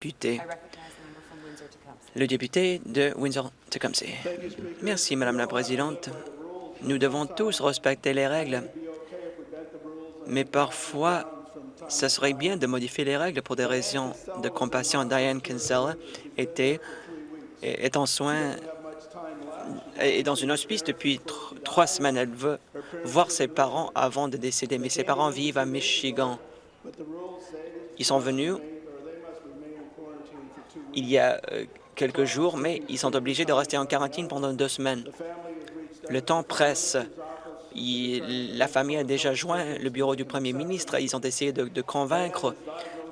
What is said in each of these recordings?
député. Le député de Windsor-Tecumseh. Merci, Madame la Présidente. Nous devons tous respecter les règles, mais parfois, ce serait bien de modifier les règles pour des raisons de compassion. Diane Kinsella était, est en soins et dans une hospice depuis trois semaines. Elle veut voir ses parents avant de décéder, mais ses parents vivent à Michigan. Ils sont venus il y a euh, quelques jours, mais ils sont obligés de rester en quarantaine pendant deux semaines. Le temps presse. la famille a déjà joint le bureau du premier ministre. Ils ont essayé de, convaincre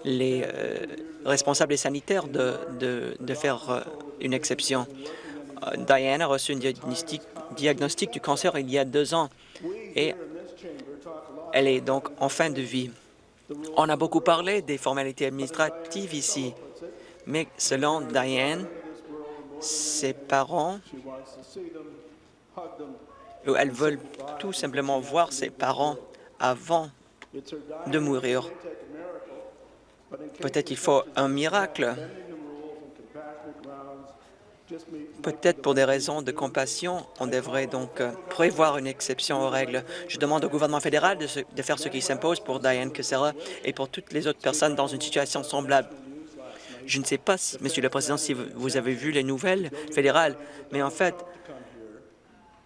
les euh, responsables sanitaires de, faire euh, une exception. Diane a reçu un diagnostic du cancer il y a deux ans et elle est donc en fin de vie. On a beaucoup parlé des formalités administratives ici, mais selon Diane, ses parents, elles veulent tout simplement voir ses parents avant de mourir. Peut-être il faut un miracle, Peut-être pour des raisons de compassion, on devrait donc prévoir une exception aux règles. Je demande au gouvernement fédéral de, faire ce qui s'impose pour Diane Kessera et pour toutes les autres personnes dans une situation semblable. Je ne sais pas, Monsieur le Président, si vous avez vu les nouvelles fédérales, mais en fait,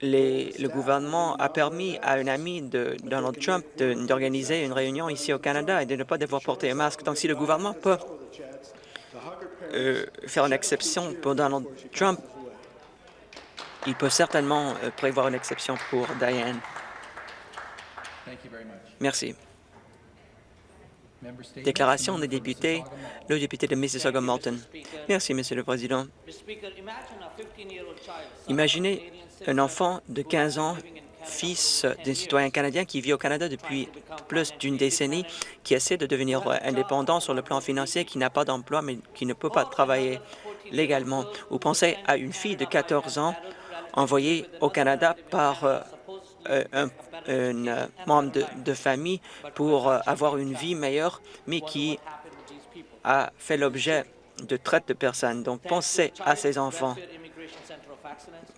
le gouvernement a permis à un ami de Donald Trump d'organiser une réunion ici au Canada et de ne pas devoir porter un masque. Donc, si le gouvernement peut euh, faire une exception pour Donald Trump, il peut certainement euh, prévoir une exception pour Diane. Merci. Déclaration des députés, le député de Mississauga-Malton. Merci, Monsieur le Président. Imaginez un enfant de 15 ans fils d'un citoyen canadien qui vit au Canada depuis plus d'une décennie, qui essaie de devenir indépendant sur le plan financier, qui n'a pas d'emploi, mais qui ne peut pas travailler légalement. Ou pensez à une fille de 14 ans envoyée au Canada par euh, un, euh, membre de, famille pour euh, avoir une vie meilleure, mais qui a fait l'objet de traite de personnes. Donc, pensez à ces enfants.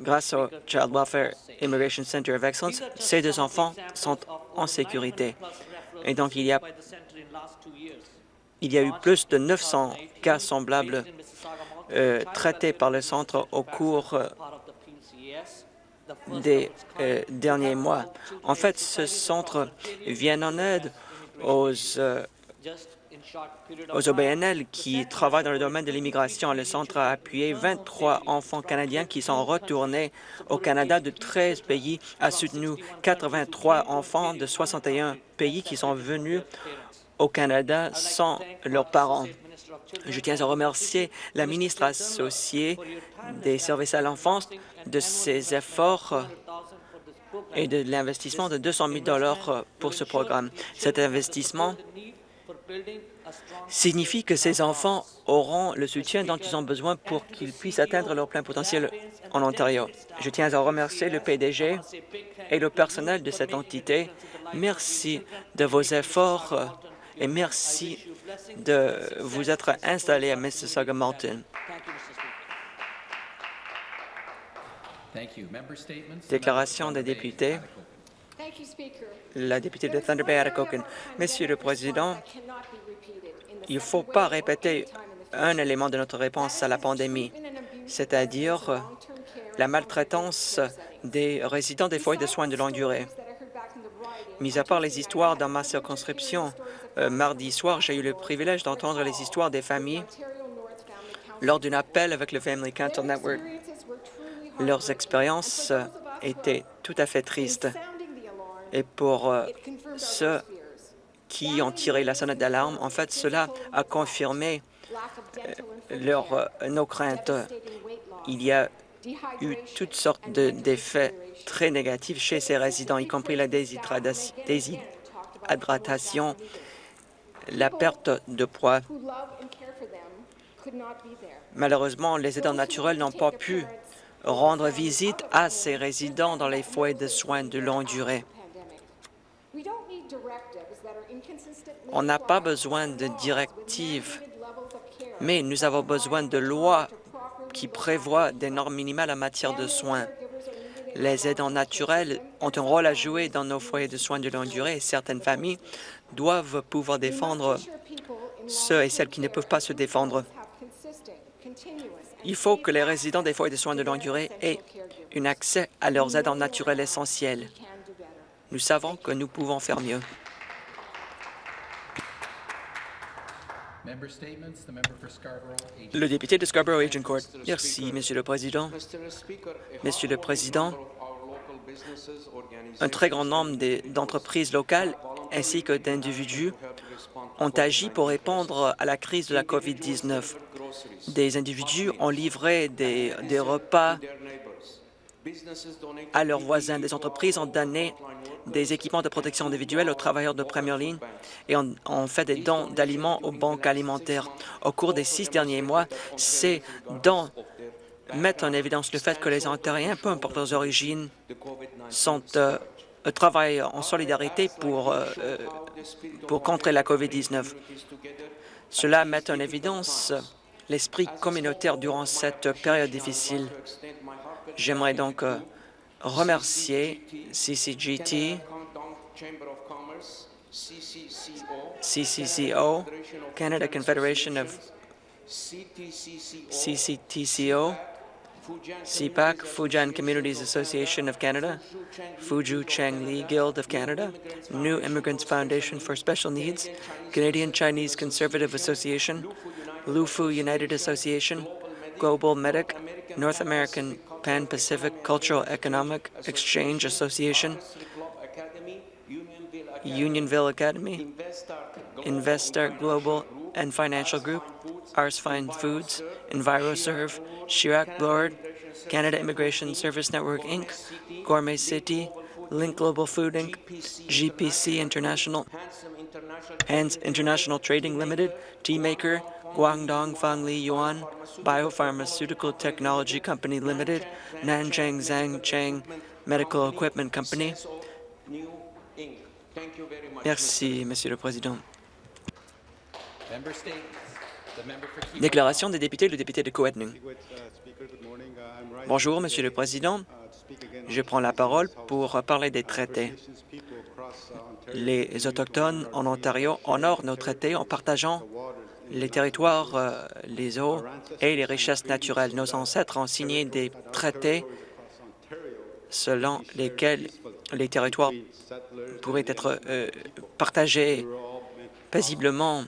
Grâce au Child Welfare Immigration Center of Excellence, ces deux enfants sont en sécurité. Et donc, il y a, eu plus de 900 cas semblables traités par le centre au cours des euh, derniers mois. En fait, ce centre vient en aide aux aux OBNL qui travaillent dans le domaine de l'immigration. Le centre a appuyé 23 enfants canadiens qui sont retournés au Canada de 13 pays, a soutenu 83 enfants de 61 pays qui sont venus au Canada sans leurs parents. Je tiens à remercier la ministre associée des services à l'enfance de ses efforts et de l'investissement de 200 000 pour ce programme. Cet investissement signifie que ces enfants auront le soutien dont ils ont besoin pour qu'ils puissent atteindre leur plein potentiel en Ontario. Je tiens à remercier le PDG et le personnel de cette entité. Merci de vos efforts et merci de vous être installé à Mississauga-Malton. Déclaration des députés. La députée de Thunder Bay, Monsieur le Président, il ne faut pas répéter un élément de notre réponse à la pandémie, c'est-à-dire la maltraitance des résidents des foyers de soins de longue durée. Mis à part les histoires dans ma circonscription, euh, mardi soir, j'ai eu le privilège d'entendre les histoires des familles lors d'un appel avec le Family Council Network. Leurs expériences étaient tout à fait tristes. Et pour euh, ceux qui ont tiré la sonnette d'alarme. En fait, cela a confirmé euh, leur, euh, nos craintes. Il y a eu toutes sortes d'effets très négatifs chez ces résidents, y compris la déshydratation, la perte de poids. Malheureusement, les aidants naturels n'ont pas pu rendre visite à ces résidents dans les foyers de soins de longue durée. On n'a pas besoin de directives, mais nous avons besoin de lois qui prévoient des normes minimales en matière de soins. Les aidants naturels ont un rôle à jouer dans nos foyers de soins de longue durée et certaines familles doivent pouvoir défendre ceux et celles qui ne peuvent pas se défendre. Il faut que les résidents des foyers de soins de longue durée aient un accès à leurs aidants naturels essentiels. Nous savons que nous pouvons faire mieux. Le député de Scarborough-Agincourt. Merci, Monsieur le Président. Monsieur le Président, un très grand nombre d'entreprises locales ainsi que d'individus ont agi pour répondre à la crise de la COVID-19. Des individus ont livré des, repas à leurs voisins. Des entreprises ont donné des équipements de protection individuelle aux travailleurs de première ligne et ont, fait des dons d'aliments aux banques alimentaires. Au cours des six derniers mois, ces dons mettent en évidence le fait que les Ontariens, peu importe leurs origines, sont, euh, travaillent en solidarité pour, euh, euh, pour contrer la COVID-19. Cela met en évidence l'esprit communautaire durant cette période difficile. J'aimerais donc remercier CCGT, CCCO, Canada Confederation of CCTCO, CPAC, Fujian Communities Association of Canada, Fuju Chang Li Guild of Canada, New Immigrants Foundation for Special Needs, Canadian Chinese Conservative Association, Lufu United Association, Global Medic, North American Pan-Pacific Cultural Economic Exchange Association, Unionville Academy, Investor Global and Financial Group, Ars Fine Foods, EnviroServe, Chirac Board, Canada Immigration Service Network, Inc., Gourmet City, Link Global Food, Inc., GPC International, Hans International Trading Limited, T-Maker, Guangdong Fangli Yuan, Biopharmaceutical Technology Company Limited, Nanjing Zhang Cheng Medical Equipment Company. Merci, Monsieur le Président. Déclaration des députés, le député de Coetning. Bonjour, Monsieur le Président. Je prends la parole pour parler des traités. Les Autochtones en Ontario honorent nos traités en partageant les territoires, euh, les eaux et les richesses naturelles. Nos ancêtres ont signé des traités selon lesquels les territoires pourraient être euh, partagés paisiblement.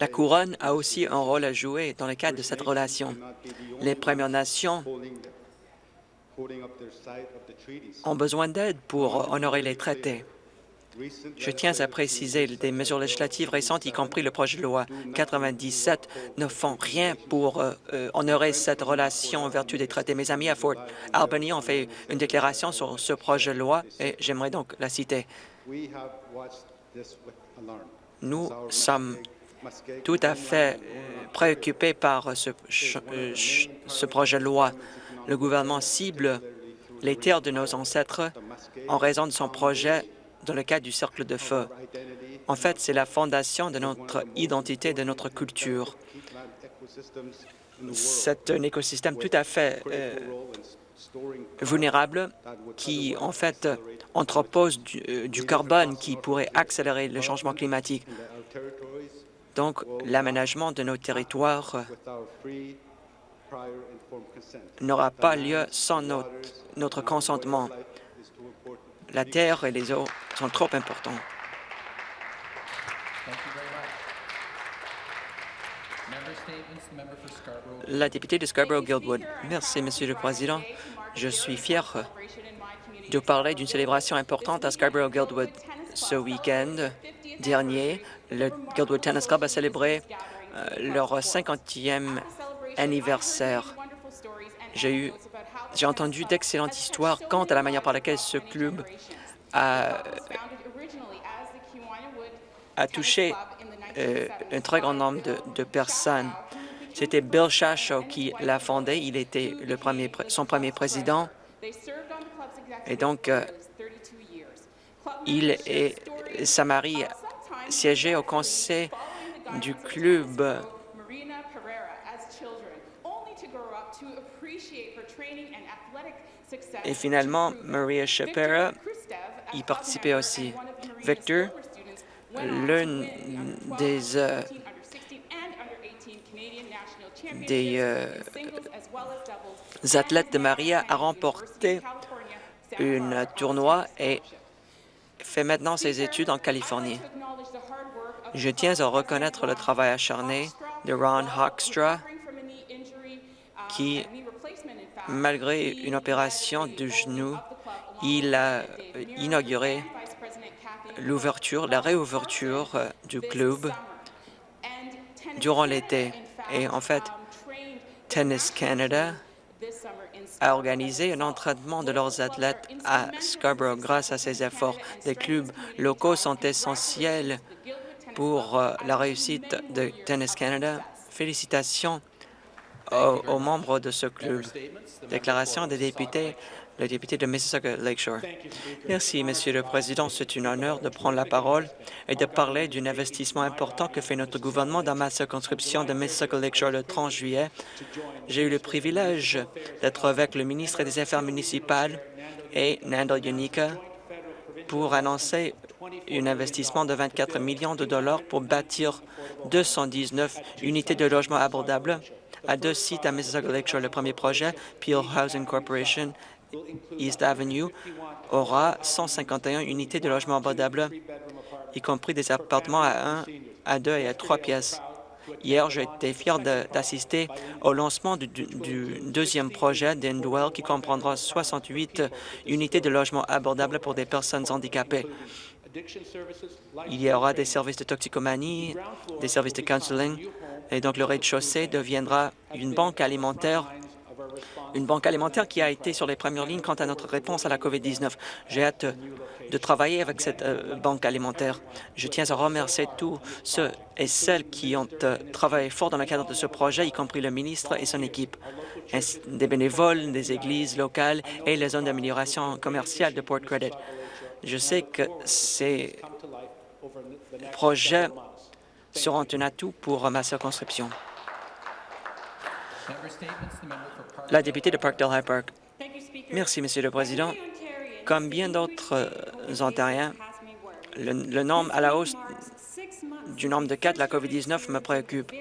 La Couronne a aussi un rôle à jouer dans le cadre de cette relation. Les Premières Nations ont besoin d'aide pour honorer les traités. Je tiens à préciser des mesures législatives récentes, y compris le projet de loi 97, ne font rien pour euh, honorer cette relation en vertu des traités. Mes amis à Fort Albany ont fait une déclaration sur ce projet de loi et j'aimerais donc la citer. Nous sommes tout à fait euh, préoccupés par ce, ce projet de loi. Le gouvernement cible les terres de nos ancêtres en raison de son projet dans le cadre du cercle de feu. En fait, c'est la fondation de notre identité, de notre culture. C'est un écosystème tout à fait euh, vulnérable qui, en fait, entrepose euh, du carbone qui pourrait accélérer le changement climatique. Donc, l'aménagement de nos territoires n'aura pas lieu sans notre, consentement la terre et les eaux sont trop importants. La députée de Scarborough-Guildwood. Merci, Monsieur le Président. Je suis fier de parler d'une célébration importante à Scarborough-Guildwood. Ce week-end dernier, le Guildwood Tennis Club a célébré euh, leur 50e anniversaire. J'ai eu j'ai entendu d'excellentes histoires quant à la manière par laquelle ce club a, touché euh, un très grand nombre de, personnes. C'était Bill Shasho qui l'a fondé. Il était le premier, son premier président. Et donc, euh, il et sa mari siégeaient au conseil du club et finalement, Maria Shapira y participait aussi. Victor, l'un des, euh, des euh, athlètes de Maria a remporté un tournoi et fait maintenant ses études en Californie. Je tiens à reconnaître le travail acharné de Ron Hoekstra, qui, malgré une opération du genou, il a inauguré l'ouverture, la réouverture du club durant l'été. Et en fait, Tennis Canada a organisé un entraînement de leurs athlètes à Scarborough grâce à ces efforts. Des clubs locaux sont essentiels pour euh, la réussite de Tennis Canada. Félicitations aux, membres de ce club. Déclaration des députés le député de Mississauga Lakeshore. Merci, Monsieur le Président. C'est un honneur de prendre la parole et de parler d'un investissement important que fait notre gouvernement dans ma circonscription de Mississauga Lakeshore le 30 juillet. J'ai eu le privilège d'être avec le ministre des Affaires municipales et Nandal Yunika pour annoncer un investissement de 24 millions de dollars pour bâtir 219 unités de logement abordables à deux sites à Mississauga Lakeshore. Le premier projet, Peel Housing Corporation, East Avenue aura 151 unités de logement abordables, y compris des appartements à 1, à 2 et à 3 pièces. Hier, j'ai été fier d'assister au lancement du, deuxième projet d'Endwell qui comprendra 68 unités de logement abordables pour des personnes handicapées. Il y aura des services de toxicomanie, des services de counseling, et donc le rez-de-chaussée deviendra une banque alimentaire une banque alimentaire qui a été sur les premières lignes quant à notre réponse à la COVID-19. J'ai hâte de travailler avec cette euh, banque alimentaire. Je tiens à remercier tous ceux et celles qui ont euh, travaillé fort dans le cadre de ce projet, y compris le ministre et son équipe, des bénévoles, des églises locales et les zones d'amélioration commerciale de Port Credit. Je sais que ces projets seront un atout pour ma circonscription. La députée de Parkdale High Park. Merci, Monsieur le Président. Comme bien d'autres euh, Ontariens, le, nombre à la hausse du nombre de cas de la COVID-19 me préoccupe.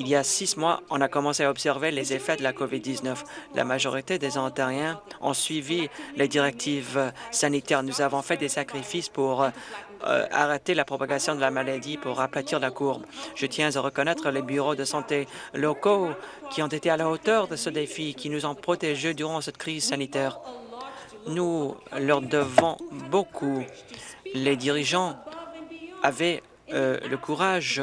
Il y a six mois, on a commencé à observer les effets de la COVID-19. La majorité des Ontariens ont suivi les directives sanitaires. Nous avons fait des sacrifices pour euh, arrêter la propagation de la maladie, pour aplatir la courbe. Je tiens à reconnaître les bureaux de santé locaux qui ont été à la hauteur de ce défi, qui nous ont protégés durant cette crise sanitaire. Nous leur devons beaucoup. Les dirigeants avaient euh, le courage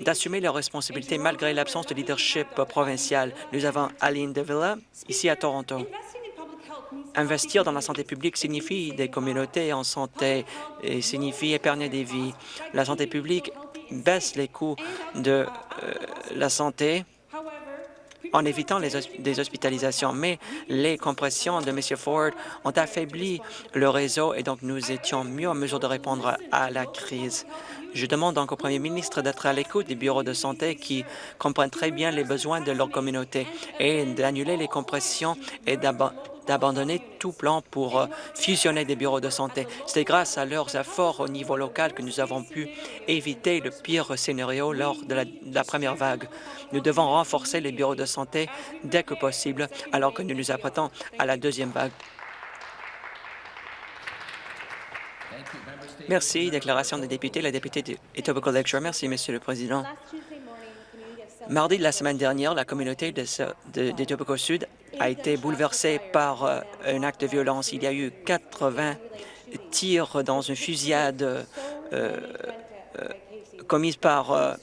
d'assumer leurs responsabilités malgré l'absence de leadership provincial. Nous avons Aline Devilla, ici à Toronto. Investir dans la santé publique signifie des communautés en santé et signifie épargner des vies. La santé publique baisse les coûts de euh, la santé en évitant les des hospitalisations. Mais les compressions de M. Ford ont affaibli le réseau et donc nous étions mieux en mesure de répondre à la crise. Je demande donc au premier ministre d'être à l'écoute des bureaux de santé qui comprennent très bien les besoins de leur communauté et d'annuler les compressions et d'abandonner tout plan pour euh, fusionner des bureaux de santé. C'est grâce à leurs efforts au niveau local que nous avons pu éviter le pire scénario lors de la, de première vague. Nous devons renforcer les bureaux de santé dès que possible, alors que nous nous apprêtons à la deuxième vague. Merci. Déclaration des députés. La députée d'Etobicoke Lecture. Merci, Monsieur le Président. Mardi de la semaine dernière, la communauté d'Etobicoke Sud a été bouleversée par euh, un acte de violence. Il y a eu 80 tirs dans une fusillade euh, euh, commise par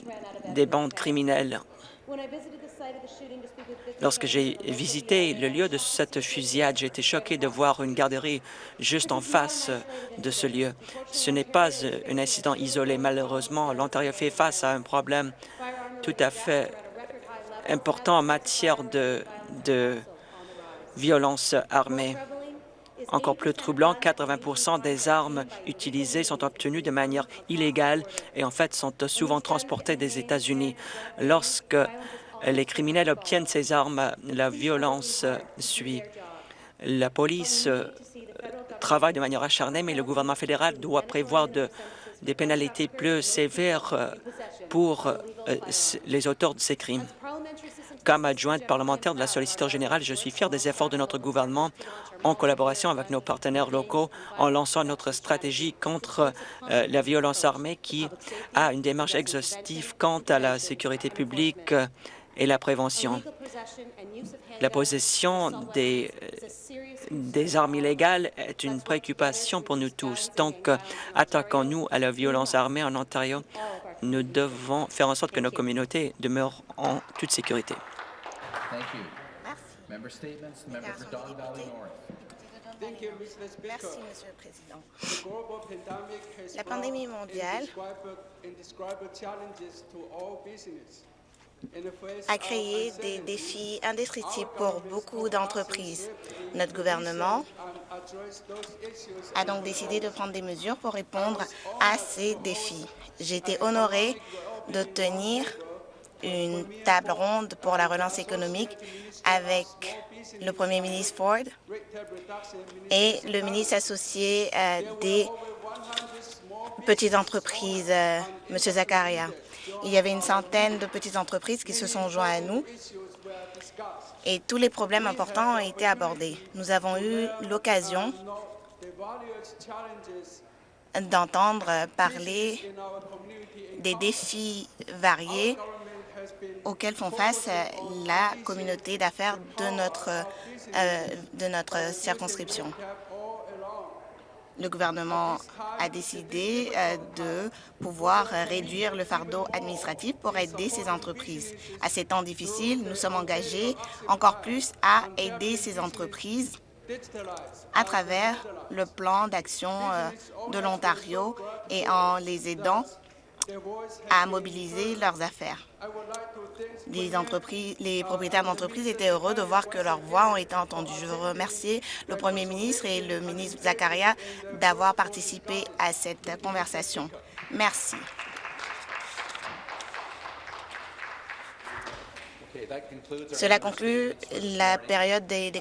des bandes criminelles Lorsque j'ai visité le lieu de cette fusillade, j'ai été choqué de voir une garderie juste en face de ce lieu. Ce n'est pas un incident isolé. Malheureusement, l'Ontario fait face à un problème tout à fait important en matière de, de violence armée. Encore plus troublant, 80% des armes utilisées sont obtenues de manière illégale et en fait sont souvent transportées des États-Unis. Lorsque les criminels obtiennent ces armes, la violence suit. La police travaille de manière acharnée, mais le gouvernement fédéral doit prévoir des pénalités plus sévères pour les auteurs de ces crimes. Comme adjointe parlementaire de la solliciteur générale, je suis fier des efforts de notre gouvernement en collaboration avec nos partenaires locaux en lançant notre stratégie contre euh, la violence armée qui a une démarche exhaustive quant à la sécurité publique et la prévention. La possession des, des armes illégales est une préoccupation pour nous tous. Donc, attaquons-nous à la violence armée en Ontario. Nous devons faire en sorte que nos communautés demeurent en toute sécurité. Merci. Merci, Monsieur le Président. La pandémie mondiale a créé des défis indescriptibles pour beaucoup d'entreprises. Notre gouvernement a donc décidé de prendre des mesures pour répondre à ces défis. J'ai été honorée de tenir une table ronde pour la relance économique avec le premier ministre Ford et le ministre associé euh, des petites entreprises, euh, M. Zakaria. Il y avait une centaine de petites entreprises qui se sont joints à nous et tous les problèmes importants ont été abordés. Nous avons eu l'occasion d'entendre parler des défis variés auxquels font face la communauté d'affaires de notre, euh, de notre circonscription. Le gouvernement a décidé euh, de pouvoir réduire le fardeau administratif pour aider ces entreprises. À ces temps difficiles, nous sommes engagés encore plus à aider ces entreprises à travers le plan d'action euh, de l'Ontario et en les aidant à mobiliser leurs affaires. Les, entreprises, les propriétaires d'entreprises étaient heureux de voir que leurs voix ont été entendues. Je veux remercier le premier ministre et le ministre Zakaria d'avoir participé à cette conversation. Merci. Cela conclut la période des